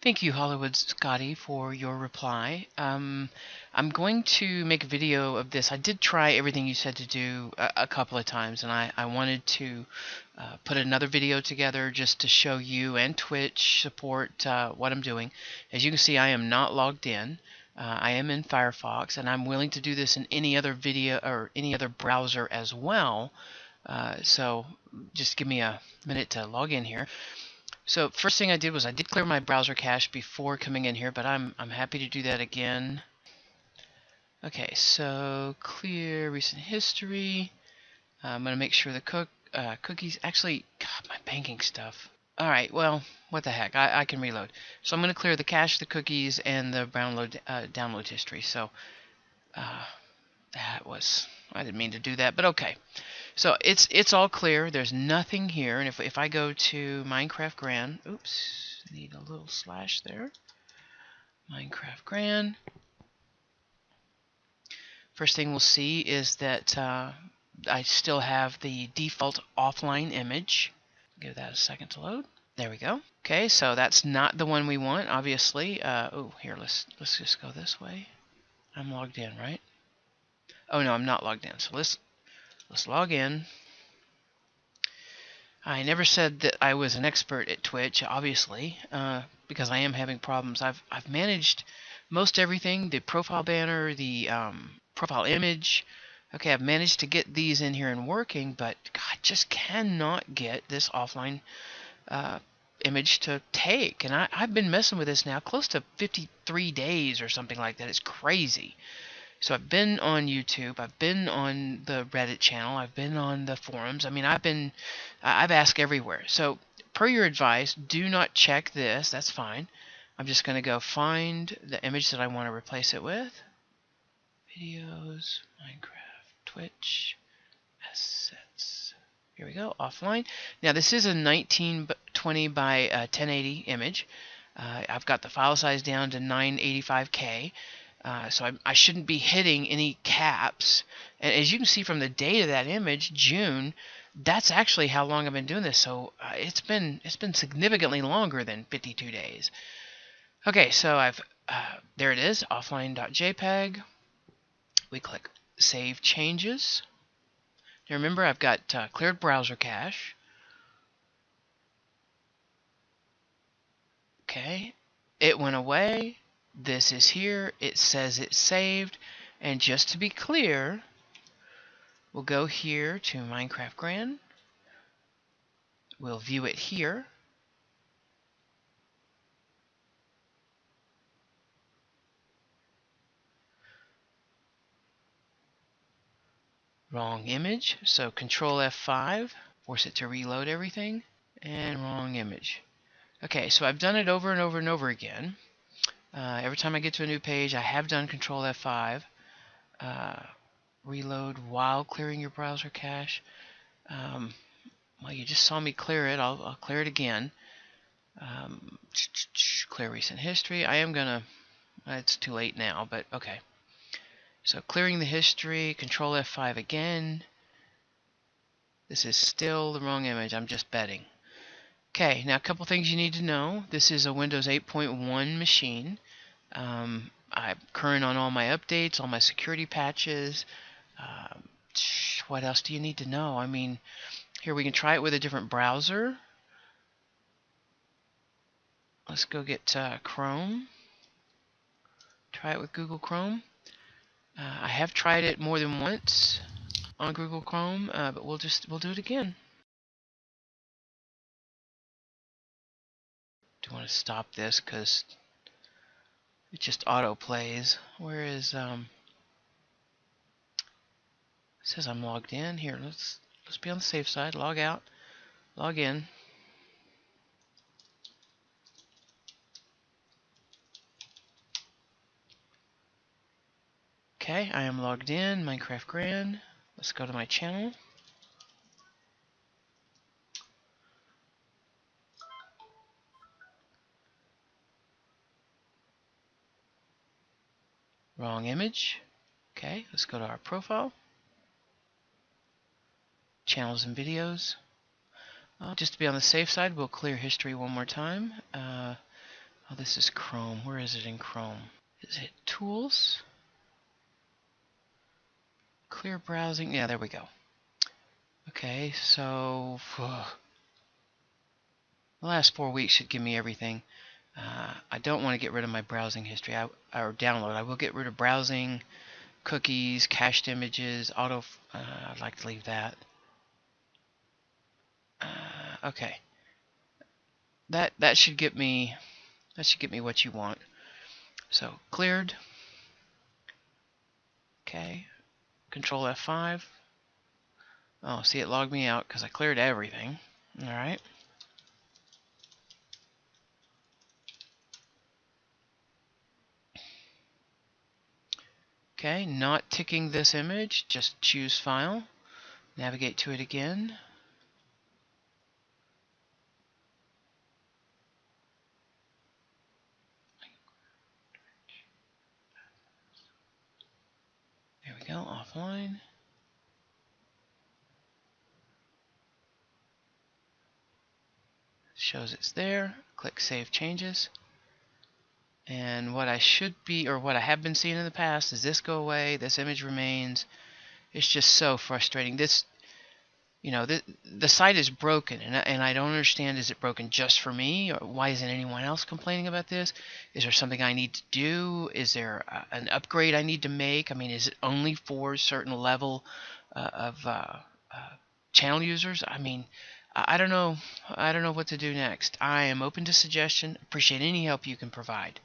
Thank you, Hollywood Scotty, for your reply. Um, I'm going to make a video of this. I did try everything you said to do a, a couple of times, and I, I wanted to uh, put another video together just to show you and Twitch support uh, what I'm doing. As you can see, I am not logged in. Uh, I am in Firefox, and I'm willing to do this in any other video or any other browser as well. Uh, so just give me a minute to log in here. So first thing I did was I did clear my browser cache before coming in here, but I'm, I'm happy to do that again. Okay, so clear recent history. Uh, I'm going to make sure the cook, uh, cookies, actually, God, my banking stuff. All right, well, what the heck, I, I can reload. So I'm going to clear the cache, the cookies, and the download, uh, download history. So uh, that was, I didn't mean to do that, but okay. So it's it's all clear. There's nothing here. And if, if I go to Minecraft Gran, oops, need a little slash there. Minecraft Gran. First thing we'll see is that uh, I still have the default offline image. Give that a second to load. There we go. Okay, so that's not the one we want, obviously. Uh, oh, here, let's let's just go this way. I'm logged in, right? Oh no, I'm not logged in. So let's Let's log in. I never said that I was an expert at Twitch, obviously, uh, because I am having problems. I've I've managed most everything: the profile banner, the um, profile image. Okay, I've managed to get these in here and working, but God, just cannot get this offline uh, image to take. And I, I've been messing with this now close to 53 days or something like that. It's crazy. So I've been on YouTube, I've been on the Reddit channel, I've been on the forums. I mean, I've been, I've asked everywhere. So per your advice, do not check this. That's fine. I'm just going to go find the image that I want to replace it with. Videos, Minecraft, Twitch, assets. Here we go, offline. Now this is a 1920 by uh, 1080 image. Uh, I've got the file size down to 985K. Uh, so I, I, shouldn't be hitting any caps. And as you can see from the date of that image, June, that's actually how long I've been doing this. So uh, it's been it's been significantly longer than 52 days. Okay, so I've uh, there it is, offline.jpg. We click Save Changes. Now remember, I've got uh, cleared browser cache. Okay, it went away this is here. It says it's saved. And just to be clear, we'll go here to Minecraft Grand. We'll view it here. Wrong image, so Control F5, force it to reload everything, and wrong image. Okay, so I've done it over and over and over again. Uh, every time I get to a new page, I have done Control F5. Uh, reload while clearing your browser cache. Um, well, you just saw me clear it. I'll, I'll clear it again. Um, clear recent history. I am gonna. It's too late now, but okay. So clearing the history. Control F5 again. This is still the wrong image. I'm just betting. Okay, now a couple things you need to know. This is a Windows 8.1 machine. Um, I'm current on all my updates, all my security patches. Um, what else do you need to know? I mean, here we can try it with a different browser. Let's go get uh, Chrome. Try it with Google Chrome. Uh, I have tried it more than once on Google Chrome, uh, but we'll just we'll do it again. Do want to stop this because it just auto plays. Where is um? Says I'm logged in. Here, let's let's be on the safe side. Log out. Log in. Okay, I am logged in. Minecraft Grand. Let's go to my channel. Wrong image. Okay, let's go to our profile. Channels and videos. Uh, just to be on the safe side, we'll clear history one more time. Uh, Oh, this is Chrome. Where is it in Chrome? Is it Tools? Clear browsing. Yeah, there we go. Okay, so the last four weeks should give me everything. Uh, I don't want to get rid of my browsing history I, or download. I will get rid of browsing, cookies, cached images, auto. Uh, I'd like to leave that. Uh, okay. That that should get me that should get me what you want. So cleared. Okay. Control F5. Oh, see it logged me out because I cleared everything. All right. Okay, not ticking this image, just choose File, navigate to it again. There we go, offline. Shows it's there, click Save Changes. And what I should be, or what I have been seeing in the past, is this go away, this image remains. It's just so frustrating. This, you know, the, the site is broken, and, and I don't understand, is it broken just for me? Or why isn't anyone else complaining about this? Is there something I need to do? Is there uh, an upgrade I need to make? I mean, is it only for a certain level uh, of uh, uh channel users? I mean, I don't know. I don't know what to do next. I am open to suggestion. Appreciate any help you can provide.